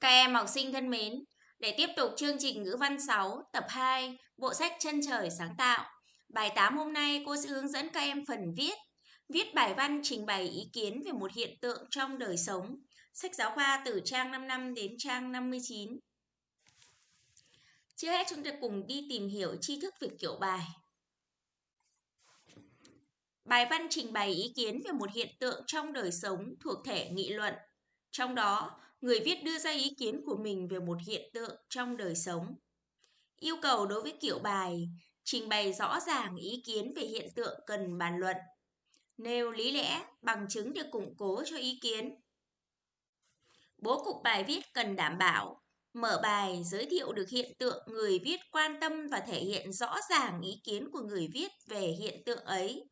Các em học sinh thân mến, để tiếp tục chương trình ngữ văn 6, tập 2, bộ sách Chân trời sáng tạo. Bài 8 hôm nay cô sẽ hướng dẫn các em phần viết. Viết bài văn trình bày ý kiến về một hiện tượng trong đời sống. Sách giáo khoa từ trang 55 đến trang 59. Trước hết chúng ta cùng đi tìm hiểu tri thức về kiểu bài. Bài văn trình bày ý kiến về một hiện tượng trong đời sống thuộc thể nghị luận. Trong đó, người viết đưa ra ý kiến của mình về một hiện tượng trong đời sống. Yêu cầu đối với kiểu bài, trình bày rõ ràng ý kiến về hiện tượng cần bàn luận. Nêu lý lẽ, bằng chứng để củng cố cho ý kiến. Bố cục bài viết cần đảm bảo Mở bài giới thiệu được hiện tượng người viết quan tâm và thể hiện rõ ràng ý kiến của người viết về hiện tượng ấy.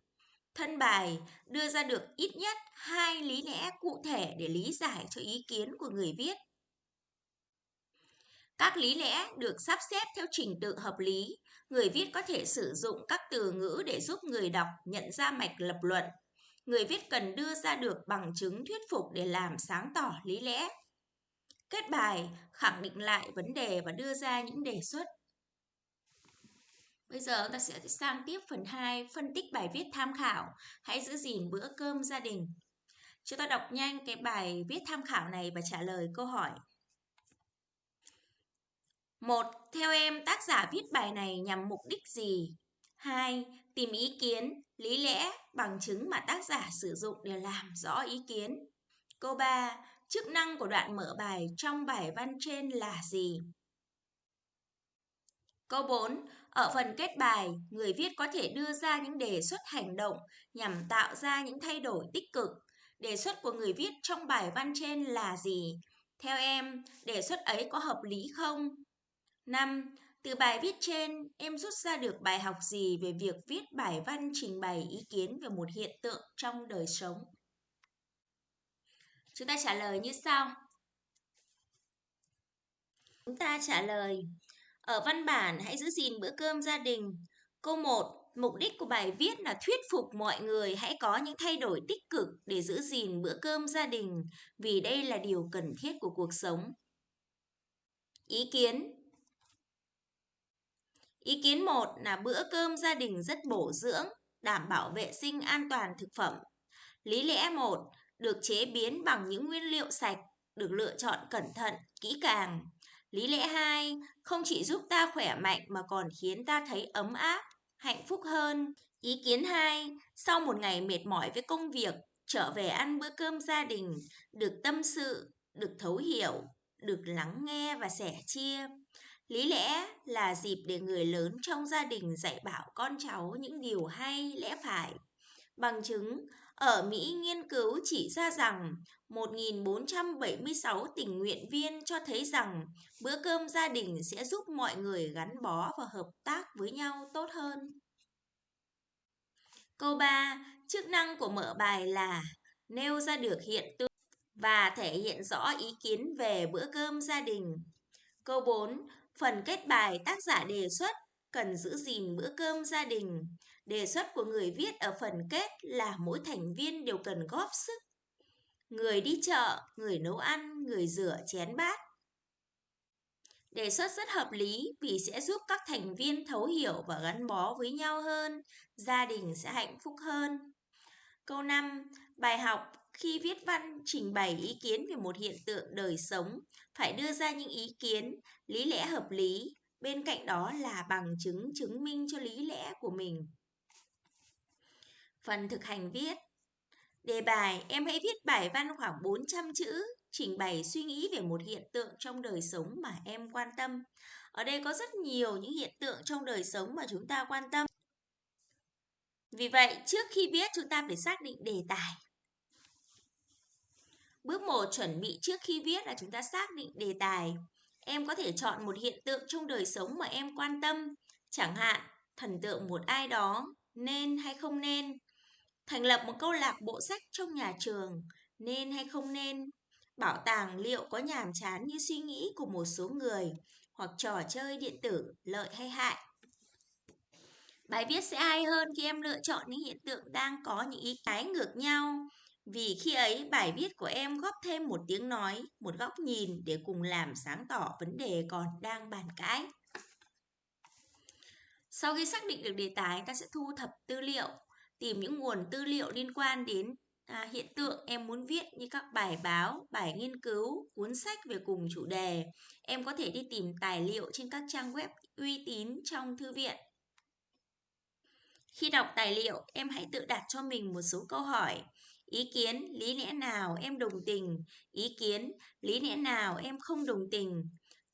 Thân bài, đưa ra được ít nhất hai lý lẽ cụ thể để lý giải cho ý kiến của người viết. Các lý lẽ được sắp xếp theo trình tự hợp lý. Người viết có thể sử dụng các từ ngữ để giúp người đọc nhận ra mạch lập luận. Người viết cần đưa ra được bằng chứng thuyết phục để làm sáng tỏ lý lẽ. Kết bài, khẳng định lại vấn đề và đưa ra những đề xuất. Bây giờ ta sẽ sang tiếp phần 2, phân tích bài viết tham khảo. Hãy giữ gìn bữa cơm gia đình. Chúng ta đọc nhanh cái bài viết tham khảo này và trả lời câu hỏi. Một, Theo em, tác giả viết bài này nhằm mục đích gì? 2. Tìm ý kiến, lý lẽ, bằng chứng mà tác giả sử dụng để làm rõ ý kiến. Câu 3. Chức năng của đoạn mở bài trong bài văn trên là gì? Câu 4. Ở phần kết bài, người viết có thể đưa ra những đề xuất hành động nhằm tạo ra những thay đổi tích cực. Đề xuất của người viết trong bài văn trên là gì? Theo em, đề xuất ấy có hợp lý không? 5. Từ bài viết trên, em rút ra được bài học gì về việc viết bài văn trình bày ý kiến về một hiện tượng trong đời sống? Chúng ta trả lời như sau. Chúng ta trả lời ở văn bản hãy giữ gìn bữa cơm gia đình. Câu 1. Mục đích của bài viết là thuyết phục mọi người hãy có những thay đổi tích cực để giữ gìn bữa cơm gia đình vì đây là điều cần thiết của cuộc sống. Ý kiến Ý kiến 1 là bữa cơm gia đình rất bổ dưỡng, đảm bảo vệ sinh an toàn thực phẩm. Lý lẽ 1 được chế biến bằng những nguyên liệu sạch, được lựa chọn cẩn thận, kỹ càng. Lý lẽ 2 không chỉ giúp ta khỏe mạnh mà còn khiến ta thấy ấm áp, hạnh phúc hơn. Ý kiến 2, sau một ngày mệt mỏi với công việc, trở về ăn bữa cơm gia đình, được tâm sự, được thấu hiểu, được lắng nghe và sẻ chia. Lý lẽ là dịp để người lớn trong gia đình dạy bảo con cháu những điều hay, lẽ phải. Bằng chứng, ở Mỹ nghiên cứu chỉ ra rằng 1.476 tình nguyện viên cho thấy rằng bữa cơm gia đình sẽ giúp mọi người gắn bó và hợp tác với nhau tốt hơn. Câu 3. Chức năng của mở bài là nêu ra được hiện tượng và thể hiện rõ ý kiến về bữa cơm gia đình. Câu 4. Phần kết bài tác giả đề xuất cần giữ gìn bữa cơm gia đình. Đề xuất của người viết ở phần kết là mỗi thành viên đều cần góp sức. Người đi chợ, người nấu ăn, người rửa chén bát. Đề xuất rất hợp lý vì sẽ giúp các thành viên thấu hiểu và gắn bó với nhau hơn, gia đình sẽ hạnh phúc hơn. Câu 5. Bài học khi viết văn trình bày ý kiến về một hiện tượng đời sống phải đưa ra những ý kiến, lý lẽ hợp lý, bên cạnh đó là bằng chứng chứng minh cho lý lẽ của mình. Phần thực hành viết Đề bài, em hãy viết bài văn khoảng 400 chữ, trình bày suy nghĩ về một hiện tượng trong đời sống mà em quan tâm. Ở đây có rất nhiều những hiện tượng trong đời sống mà chúng ta quan tâm. Vì vậy, trước khi viết chúng ta phải xác định đề tài. Bước 1 chuẩn bị trước khi viết là chúng ta xác định đề tài. Em có thể chọn một hiện tượng trong đời sống mà em quan tâm, chẳng hạn thần tượng một ai đó, nên hay không nên. Thành lập một câu lạc bộ sách trong nhà trường, nên hay không nên. Bảo tàng liệu có nhàm chán như suy nghĩ của một số người, hoặc trò chơi điện tử lợi hay hại. Bài viết sẽ hay hơn khi em lựa chọn những hiện tượng đang có những ý cái ngược nhau. Vì khi ấy bài viết của em góp thêm một tiếng nói, một góc nhìn để cùng làm sáng tỏ vấn đề còn đang bàn cãi. Sau khi xác định được đề tài, ta sẽ thu thập tư liệu, tìm những nguồn tư liệu liên quan đến à, hiện tượng em muốn viết như các bài báo, bài nghiên cứu, cuốn sách về cùng chủ đề. Em có thể đi tìm tài liệu trên các trang web uy tín trong thư viện. Khi đọc tài liệu, em hãy tự đặt cho mình một số câu hỏi. Ý kiến, lý lẽ nào em đồng tình? Ý kiến, lý lẽ nào em không đồng tình?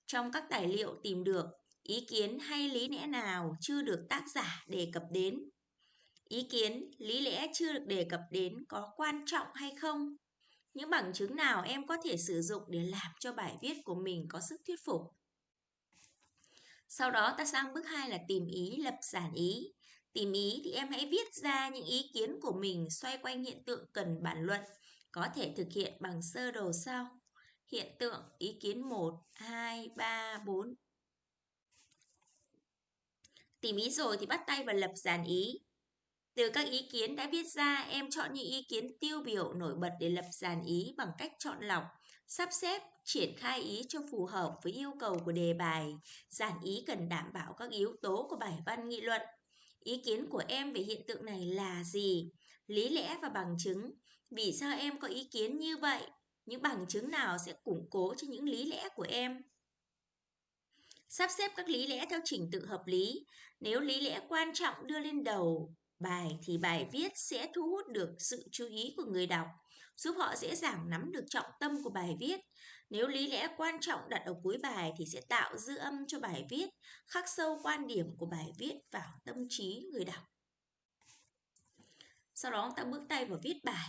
Trong các tài liệu tìm được, ý kiến hay lý lẽ nào chưa được tác giả đề cập đến? Ý kiến, lý lẽ chưa được đề cập đến có quan trọng hay không? Những bằng chứng nào em có thể sử dụng để làm cho bài viết của mình có sức thuyết phục? Sau đó ta sang bước 2 là tìm ý, lập giản ý. Tìm ý thì em hãy viết ra những ý kiến của mình xoay quanh hiện tượng cần bàn luận, có thể thực hiện bằng sơ đồ sau. Hiện tượng ý kiến 1, 2, 3, 4. Tìm ý rồi thì bắt tay vào lập giản ý. Từ các ý kiến đã viết ra, em chọn những ý kiến tiêu biểu nổi bật để lập dàn ý bằng cách chọn lọc, sắp xếp, triển khai ý cho phù hợp với yêu cầu của đề bài. Dàn ý cần đảm bảo các yếu tố của bài văn nghị luận. Ý kiến của em về hiện tượng này là gì? Lý lẽ và bằng chứng. Vì sao em có ý kiến như vậy? Những bằng chứng nào sẽ củng cố cho những lý lẽ của em? Sắp xếp các lý lẽ theo trình tự hợp lý. Nếu lý lẽ quan trọng đưa lên đầu bài thì bài viết sẽ thu hút được sự chú ý của người đọc, giúp họ dễ dàng nắm được trọng tâm của bài viết. Nếu lý lẽ quan trọng đặt ở cuối bài thì sẽ tạo dư âm cho bài viết, khắc sâu quan điểm của bài viết vào tâm trí người đọc. Sau đó ta bước tay vào viết bài.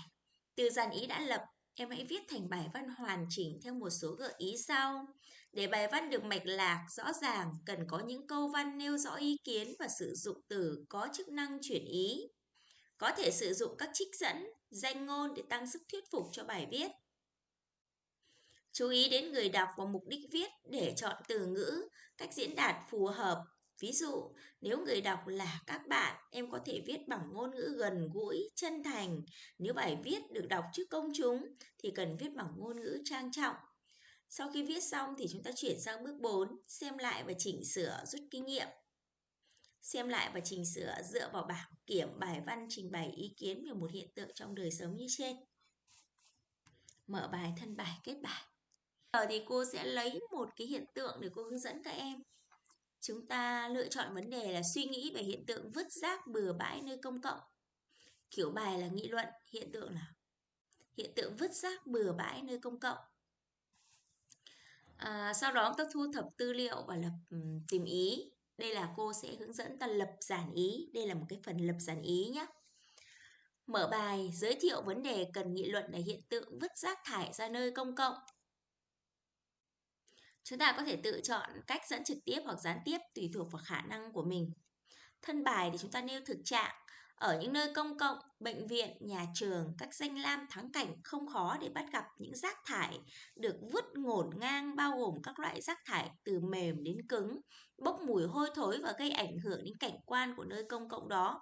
Từ dàn ý đã lập, em hãy viết thành bài văn hoàn chỉnh theo một số gợi ý sau. Để bài văn được mạch lạc, rõ ràng, cần có những câu văn nêu rõ ý kiến và sử dụng từ có chức năng chuyển ý. Có thể sử dụng các trích dẫn, danh ngôn để tăng sức thuyết phục cho bài viết. Chú ý đến người đọc và mục đích viết để chọn từ ngữ, cách diễn đạt phù hợp. Ví dụ, nếu người đọc là các bạn, em có thể viết bằng ngôn ngữ gần gũi, chân thành. Nếu bài viết được đọc trước công chúng thì cần viết bằng ngôn ngữ trang trọng. Sau khi viết xong thì chúng ta chuyển sang bước 4, xem lại và chỉnh sửa rút kinh nghiệm. Xem lại và chỉnh sửa dựa vào bảng kiểm bài văn trình bày ý kiến về một hiện tượng trong đời sống như trên. Mở bài thân bài kết bài. Giờ thì cô sẽ lấy một cái hiện tượng để cô hướng dẫn các em. Chúng ta lựa chọn vấn đề là suy nghĩ về hiện tượng vứt rác bừa bãi nơi công cộng. Kiểu bài là nghị luận, hiện tượng là hiện tượng vứt rác bừa bãi nơi công cộng. À, sau đó ta thu thập tư liệu và lập um, tìm ý. Đây là cô sẽ hướng dẫn ta lập giản ý. Đây là một cái phần lập giản ý nhé. Mở bài giới thiệu vấn đề cần nghị luận là hiện tượng vứt rác thải ra nơi công cộng. Chúng ta có thể tự chọn cách dẫn trực tiếp hoặc gián tiếp tùy thuộc vào khả năng của mình. Thân bài thì chúng ta nêu thực trạng. Ở những nơi công cộng, bệnh viện, nhà trường, các danh lam thắng cảnh không khó để bắt gặp những rác thải được vứt ngổn ngang bao gồm các loại rác thải từ mềm đến cứng, bốc mùi hôi thối và gây ảnh hưởng đến cảnh quan của nơi công cộng đó.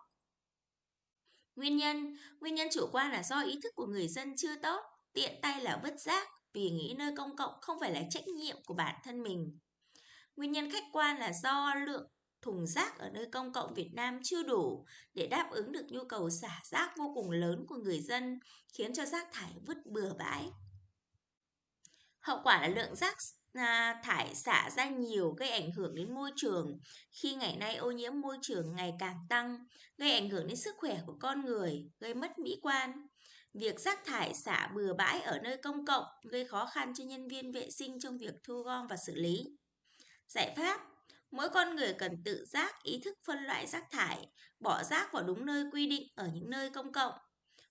Nguyên nhân, nguyên nhân chủ quan là do ý thức của người dân chưa tốt, tiện tay là vứt rác vì nghĩ nơi công cộng không phải là trách nhiệm của bản thân mình. Nguyên nhân khách quan là do lượng thùng rác ở nơi công cộng Việt Nam chưa đủ để đáp ứng được nhu cầu xả rác vô cùng lớn của người dân, khiến cho rác thải vứt bừa bãi. Hậu quả là lượng rác à, thải xả ra nhiều gây ảnh hưởng đến môi trường khi ngày nay ô nhiễm môi trường ngày càng tăng, gây ảnh hưởng đến sức khỏe của con người, gây mất mỹ quan. Việc rác thải xả bừa bãi ở nơi công cộng gây khó khăn cho nhân viên vệ sinh trong việc thu gom và xử lý. Giải pháp Mỗi con người cần tự giác ý thức phân loại rác thải, bỏ rác vào đúng nơi quy định ở những nơi công cộng.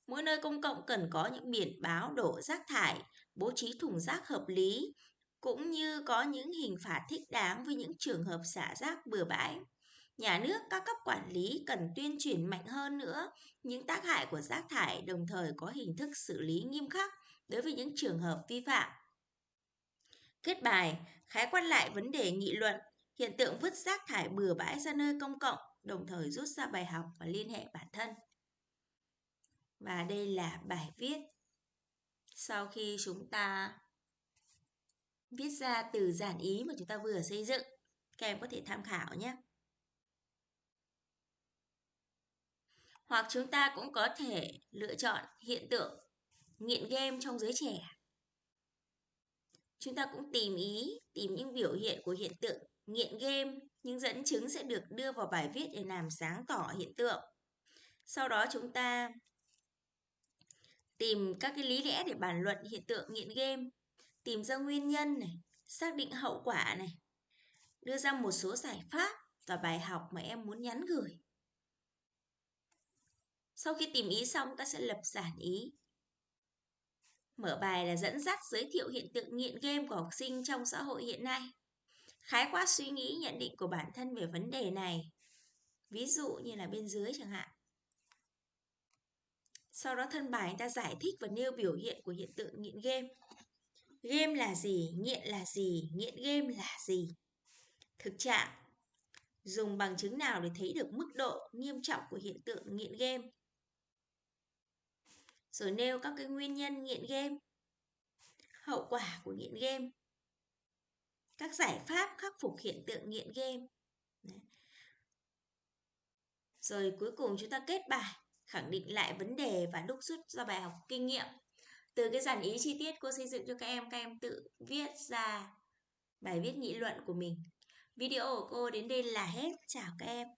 Mỗi nơi công cộng cần có những biển báo đổ rác thải, bố trí thùng rác hợp lý, cũng như có những hình phạt thích đáng với những trường hợp xả rác bừa bãi. Nhà nước, các cấp quản lý cần tuyên truyền mạnh hơn nữa những tác hại của rác thải đồng thời có hình thức xử lý nghiêm khắc đối với những trường hợp vi phạm. Kết bài, khái quát lại vấn đề nghị luận, hiện tượng vứt rác thải bừa bãi ra nơi công cộng, đồng thời rút ra bài học và liên hệ bản thân. Và đây là bài viết sau khi chúng ta viết ra từ giản ý mà chúng ta vừa xây dựng. Các em có thể tham khảo nhé. Hoặc chúng ta cũng có thể lựa chọn hiện tượng nghiện game trong giới trẻ. Chúng ta cũng tìm ý, tìm những biểu hiện của hiện tượng nghiện game, những dẫn chứng sẽ được đưa vào bài viết để làm sáng tỏ hiện tượng. Sau đó chúng ta tìm các cái lý lẽ để bàn luận hiện tượng nghiện game, tìm ra nguyên nhân này, xác định hậu quả này, đưa ra một số giải pháp và bài học mà em muốn nhắn gửi. Sau khi tìm ý xong, ta sẽ lập giản ý. Mở bài là dẫn dắt giới thiệu hiện tượng nghiện game của học sinh trong xã hội hiện nay. Khái quát suy nghĩ nhận định của bản thân về vấn đề này. Ví dụ như là bên dưới chẳng hạn. Sau đó thân bài ta giải thích và nêu biểu hiện của hiện tượng nghiện game. Game là gì? Nghiện là gì? Nghiện game là gì? Thực trạng Dùng bằng chứng nào để thấy được mức độ nghiêm trọng của hiện tượng nghiện game? Rồi nêu các cái nguyên nhân nghiện game, hậu quả của nghiện game, các giải pháp khắc phục hiện tượng nghiện game. Đấy. Rồi cuối cùng chúng ta kết bài, khẳng định lại vấn đề và đúc rút ra bài học kinh nghiệm. Từ cái giản ý chi tiết cô xây dựng cho các em, các em tự viết ra bài viết nghị luận của mình. Video của cô đến đây là hết. Chào các em.